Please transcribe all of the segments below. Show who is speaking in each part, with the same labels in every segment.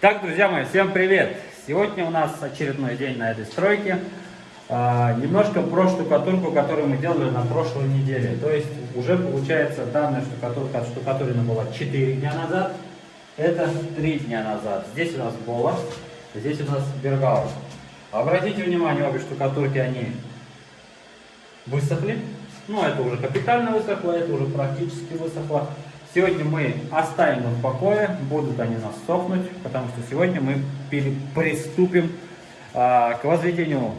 Speaker 1: Так, друзья мои, всем привет! Сегодня у нас очередной день на этой стройке. А, немножко про штукатурку, которую мы делали на прошлой неделе. То есть уже получается данная штукатурка отштукатурена была 4 дня назад. Это 3 дня назад. Здесь у нас Бола, здесь у нас Бергауэр. Обратите внимание, обе штукатурки, они высохли. Ну, это уже капитально высохло, это уже практически высохло. Сегодня мы оставим их в покое, будут они нас сохнуть, потому что сегодня мы приступим а, к возведению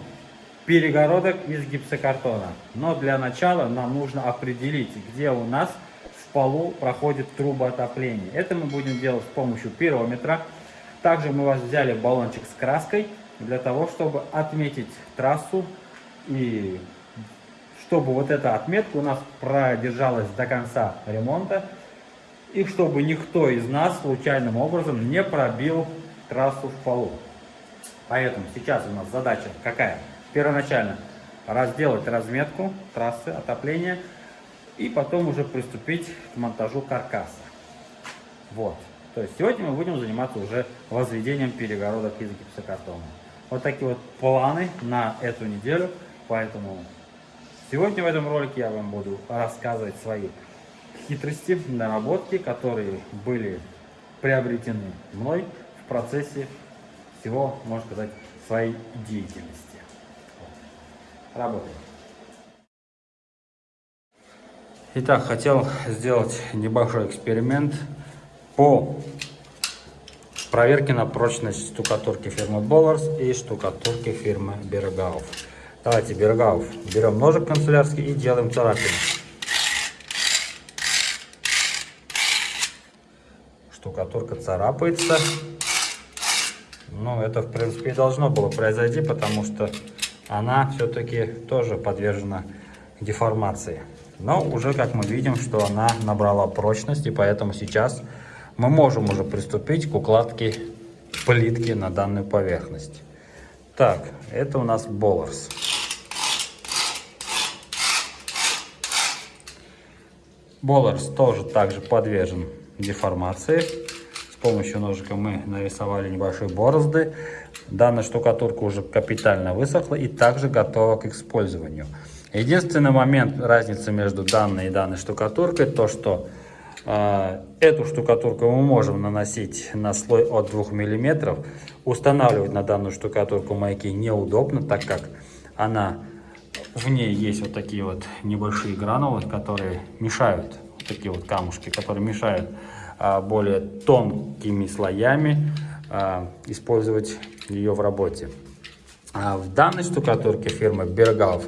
Speaker 1: перегородок из гипсокартона. Но для начала нам нужно определить, где у нас в полу проходит труба отопления. Это мы будем делать с помощью пирометра. Также мы вас взяли баллончик с краской для того, чтобы отметить трассу и чтобы вот эта отметка у нас продержалась до конца ремонта и чтобы никто из нас случайным образом не пробил трассу в полу. Поэтому сейчас у нас задача какая? Первоначально разделать разметку трассы отопления и потом уже приступить к монтажу каркаса. Вот. То есть сегодня мы будем заниматься уже возведением перегородок из гипсокартона. Вот такие вот планы на эту неделю. Поэтому сегодня в этом ролике я вам буду рассказывать свои хитрости, наработки, которые были приобретены мной в процессе всего, можно сказать, своей деятельности. Работаем. Итак, хотел сделать небольшой эксперимент по проверке на прочность штукатурки фирмы Bowers и штукатурки фирмы Бергауф. Давайте Бергауф берем ножик канцелярский и делаем царапину. Штукатурка царапается. Ну, это, в принципе, и должно было произойти, потому что она все-таки тоже подвержена деформации. Но уже, как мы видим, что она набрала прочность, и поэтому сейчас мы можем уже приступить к укладке плитки на данную поверхность. Так, это у нас Болларс. Болларс тоже также подвержен деформации. С помощью ножика мы нарисовали небольшие борозды. Данная штукатурка уже капитально высохла и также готова к использованию. Единственный момент разницы между данной и данной штукатуркой, то что э, эту штукатурку мы можем наносить на слой от 2 мм. Устанавливать на данную штукатурку маяки неудобно, так как она в ней есть вот такие вот небольшие гранулы, которые мешают такие вот камушки, которые мешают а, более тонкими слоями а, использовать ее в работе. А в данной штукатурке фирмы Бергалов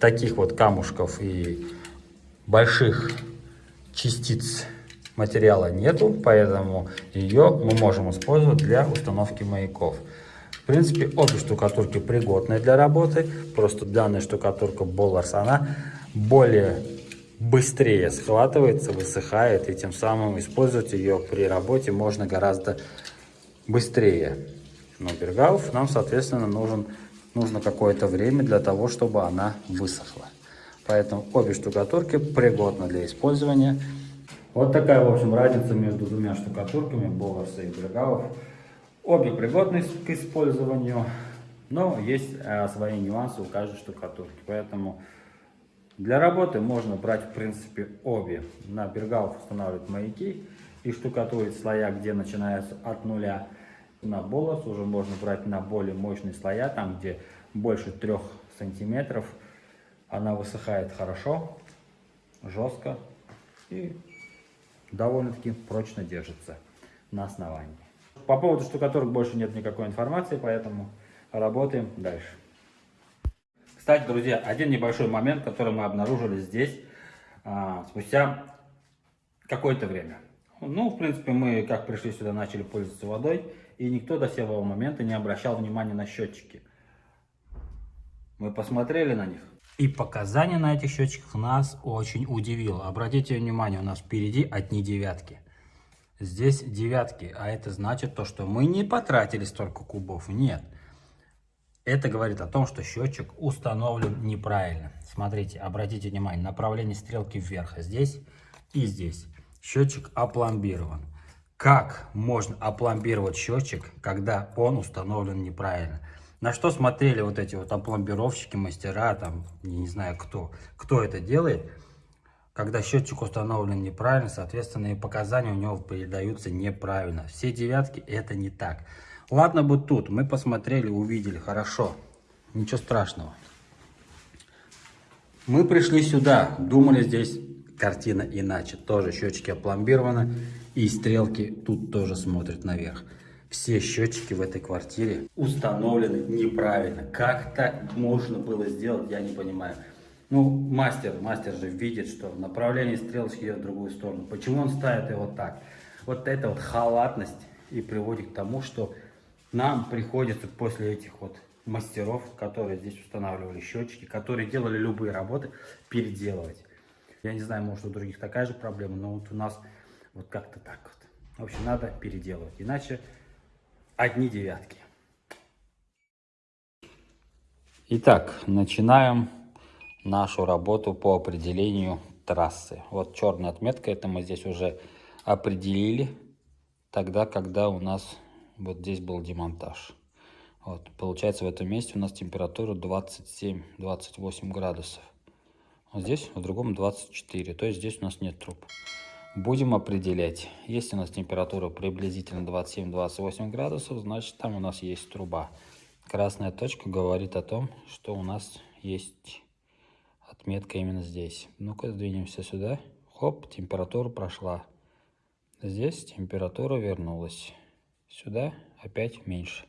Speaker 1: таких вот камушков и больших частиц материала нету, поэтому ее мы можем использовать для установки маяков. В принципе, обе штукатурки пригодны для работы, просто данная штукатурка Болларс, она более быстрее схватывается, высыхает, и тем самым использовать ее при работе можно гораздо быстрее. Но бергауф нам, соответственно, нужен, нужно какое-то время для того, чтобы она высохла. Поэтому обе штукатурки пригодны для использования. Вот такая, в общем, разница между двумя штукатурками, Болларса и Бергауф. Обе пригодны к использованию, но есть э, свои нюансы у каждой штукатурки. Поэтому для работы можно брать, в принципе, обе. На бергауф устанавливать маяки и штукатурить слоя, где начинается от нуля. На болос уже можно брать на более мощные слоя, там, где больше трех сантиметров. Она высыхает хорошо, жестко и довольно-таки прочно держится на основании. По поводу штукатурок больше нет никакой информации, поэтому работаем дальше. Кстати, друзья, один небольшой момент, который мы обнаружили здесь а, спустя какое-то время. Ну, в принципе, мы, как пришли сюда, начали пользоваться водой, и никто до сего момента не обращал внимания на счетчики. Мы посмотрели на них. И показания на этих счетчиках нас очень удивило. Обратите внимание, у нас впереди одни девятки. Здесь девятки, а это значит то, что мы не потратили столько кубов. Нет. Это говорит о том, что счетчик установлен неправильно. Смотрите, обратите внимание, направление стрелки вверх здесь и здесь. Счетчик опломбирован. как можно опломбировать счетчик, когда он установлен неправильно. На что смотрели вот эти вот опломбировщики, мастера, там, не знаю кто, кто это делает. Когда счетчик установлен неправильно, соответственно, и показания у него передаются неправильно. Все девятки это не так. Ладно бы тут, мы посмотрели, увидели, хорошо, ничего страшного. Мы пришли сюда, думали здесь картина иначе. Тоже счетчики опломбированы и стрелки тут тоже смотрят наверх. Все счетчики в этой квартире установлены неправильно. Как так можно было сделать, я не понимаю. Ну, мастер, мастер же видит, что направление стрелочки идет в другую сторону. Почему он ставит его так? Вот эта вот халатность и приводит к тому, что нам приходится после этих вот мастеров, которые здесь устанавливали счетчики, которые делали любые работы, переделывать. Я не знаю, может у других такая же проблема, но вот у нас вот как-то так вот. В общем, надо переделывать, иначе одни девятки. Итак, начинаем нашу работу по определению трассы. Вот черная отметка, это мы здесь уже определили, тогда, когда у нас вот здесь был демонтаж. Вот, получается, в этом месте у нас температура 27-28 градусов. Вот здесь, в другом 24, то есть здесь у нас нет труб. Будем определять. Если у нас температура приблизительно 27-28 градусов, значит там у нас есть труба. Красная точка говорит о том, что у нас есть отметка именно здесь. Ну-ка, сдвинемся сюда. Хоп, температура прошла. Здесь температура вернулась. Сюда опять меньше.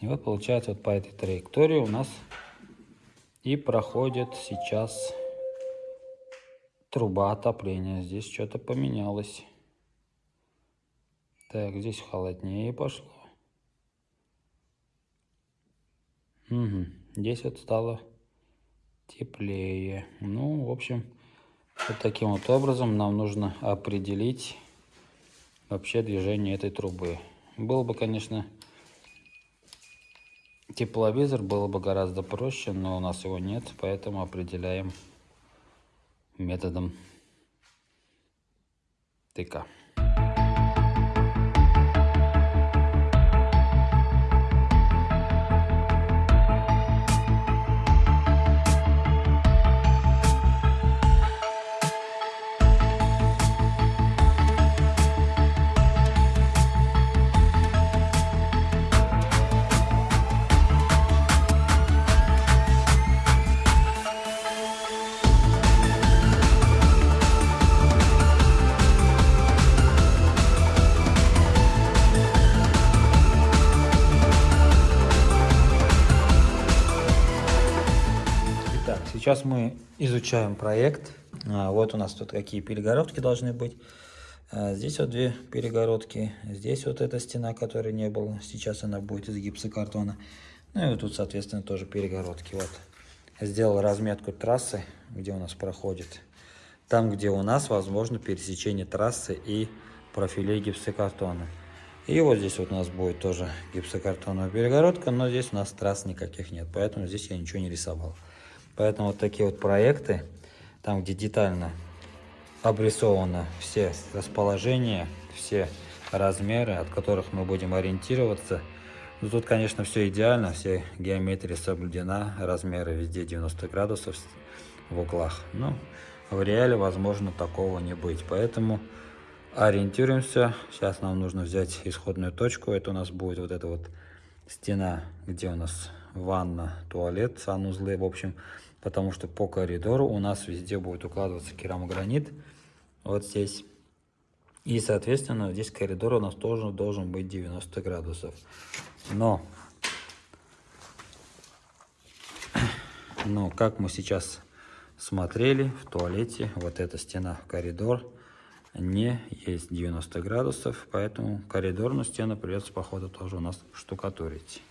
Speaker 1: И вот получается вот по этой траектории у нас и проходит сейчас труба отопления. Здесь что-то поменялось. Так, здесь холоднее пошло. Угу. Здесь вот стало теплее. Ну, в общем, вот таким вот образом нам нужно определить вообще движение этой трубы. Было бы, конечно, Тепловизор было бы гораздо проще, но у нас его нет, поэтому определяем методом тыка. Сейчас мы изучаем проект. А, вот у нас тут какие перегородки должны быть. А, здесь вот две перегородки. Здесь вот эта стена, которой не было. Сейчас она будет из гипсокартона. Ну и тут, соответственно, тоже перегородки. Вот. Сделал разметку трассы, где у нас проходит. Там, где у нас возможно пересечение трассы и профилей гипсокартона. И вот здесь вот у нас будет тоже гипсокартоновая перегородка, но здесь у нас трасс никаких нет, поэтому здесь я ничего не рисовал. Поэтому вот такие вот проекты, там где детально обрисовано все расположения, все размеры, от которых мы будем ориентироваться. Ну, тут, конечно, все идеально, все геометрия соблюдена, размеры везде 90 градусов в углах. Но в реале, возможно, такого не быть. Поэтому ориентируемся. Сейчас нам нужно взять исходную точку. Это у нас будет вот эта вот стена, где у нас ванна, туалет, санузлы, в общем, потому что по коридору у нас везде будет укладываться керамогранит, вот здесь. И, соответственно, здесь коридор у нас тоже должен быть 90 градусов. Но, но как мы сейчас смотрели в туалете, вот эта стена коридор не есть 90 градусов, поэтому коридорную стену придется, походу, тоже у нас штукатурить.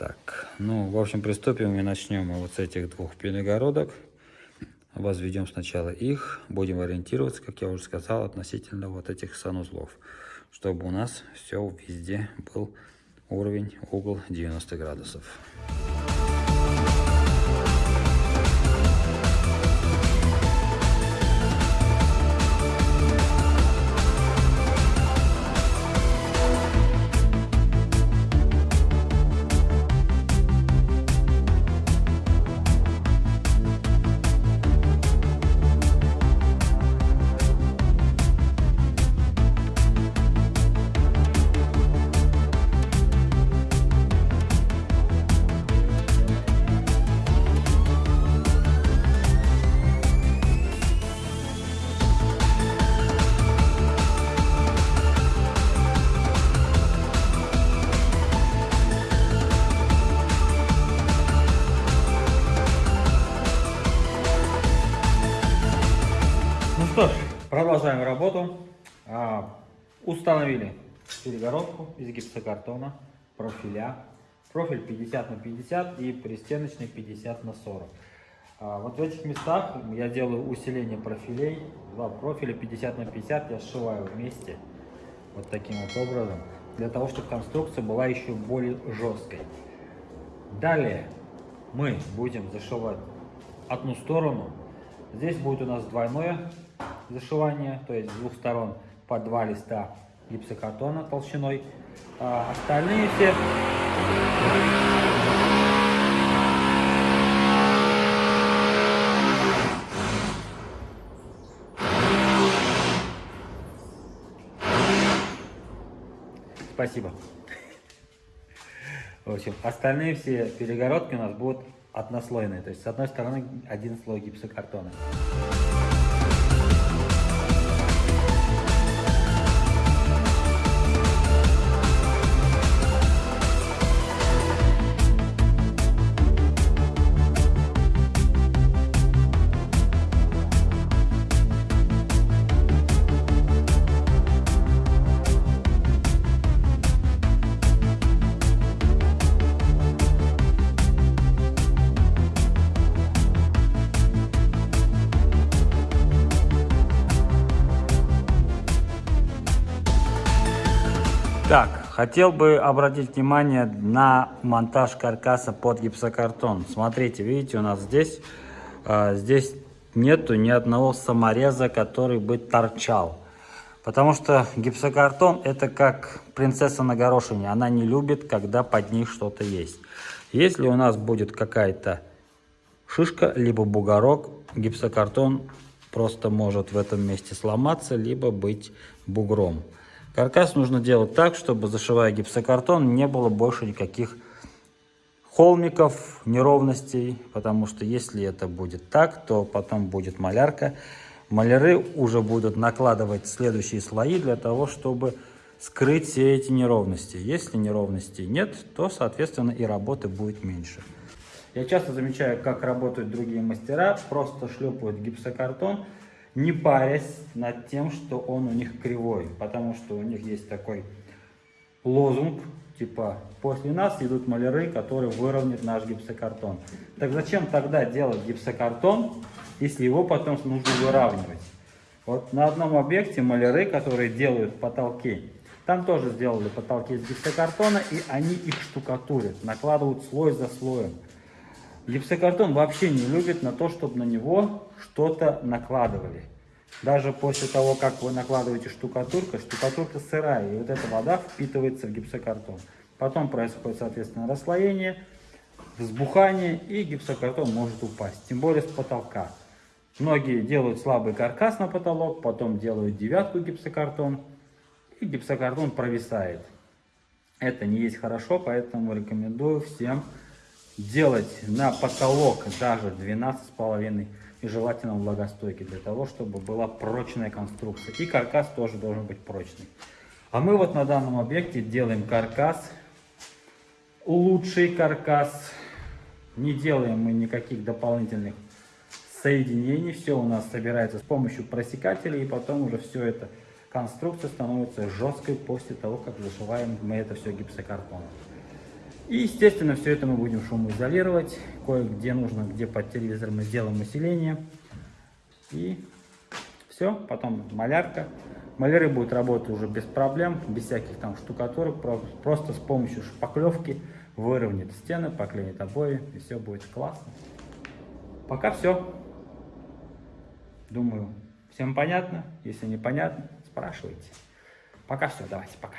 Speaker 1: Так, ну, в общем, приступим и начнем мы вот с этих двух перегородок. Возведем сначала их, будем ориентироваться, как я уже сказал, относительно вот этих санузлов, чтобы у нас все везде был уровень, угол 90 градусов.
Speaker 2: Продолжаем работу. А, установили перегородку из гипсокартона, профиля. Профиль 50 на 50 и пристеночный 50 на 40. А, вот в этих местах я делаю усиление профилей. Два профиля 50 на 50 я сшиваю вместе. Вот таким вот образом. Для того, чтобы конструкция была еще более жесткой. Далее мы будем зашивать одну сторону. Здесь будет у нас двойное зашивание, то есть с двух сторон по два листа гипсокартона толщиной. А остальные все Спасибо. В общем, остальные все перегородки у нас будут однослойные. То есть с одной стороны один слой гипсокартона.
Speaker 1: Так, хотел бы обратить внимание на монтаж каркаса под гипсокартон. Смотрите, видите, у нас здесь, э, здесь нету ни одного самореза, который бы торчал. Потому что гипсокартон это как принцесса на горошине. Она не любит, когда под ней что-то есть. Если у нас будет какая-то шишка, либо бугорок, гипсокартон просто может в этом месте сломаться, либо быть бугром. Каркас нужно делать так, чтобы зашивая гипсокартон не было больше никаких холмиков, неровностей, потому что если это будет так, то потом будет малярка. Маляры уже будут накладывать следующие слои для того, чтобы скрыть все эти неровности. Если неровностей нет, то, соответственно, и работы будет меньше. Я часто замечаю, как работают другие мастера, просто шлепают гипсокартон, не парясь над тем, что он у них кривой, потому что у них есть такой лозунг, типа «после нас идут маляры, которые выровняют наш гипсокартон». Так зачем тогда делать гипсокартон, если его потом нужно выравнивать? Вот на одном объекте маляры, которые делают потолки, там тоже сделали потолки из гипсокартона, и они их штукатурят, накладывают слой за слоем. Гипсокартон вообще не любит на то, чтобы на него что-то накладывали. Даже после того, как вы накладываете штукатурку, штукатурка сырая, и вот эта вода впитывается в гипсокартон. Потом происходит, соответственно, расслоение, взбухание, и гипсокартон может упасть, тем более с потолка. Многие делают слабый каркас на потолок, потом делают девятку гипсокартон, и гипсокартон провисает. Это не есть хорошо, поэтому рекомендую всем делать на потолок даже 12,5 и желательно влагостойкий, для того, чтобы была прочная конструкция. И каркас тоже должен быть прочный. А мы вот на данном объекте делаем каркас, лучший каркас. Не делаем мы никаких дополнительных соединений. Все у нас собирается с помощью просекателей, и потом уже все это конструкция становится жесткой после того, как зашиваем мы это все гипсокартоном. И, естественно, все это мы будем шумоизолировать. Кое-где нужно, где под телевизор мы сделаем усиление. И все, потом малярка. Маляры будут работать уже без проблем, без всяких там штукатурок. Просто с помощью шпаклевки выровняет стены, поклеит обои, и все будет классно. Пока все. Думаю, всем понятно. Если непонятно, спрашивайте. Пока все, давайте, пока.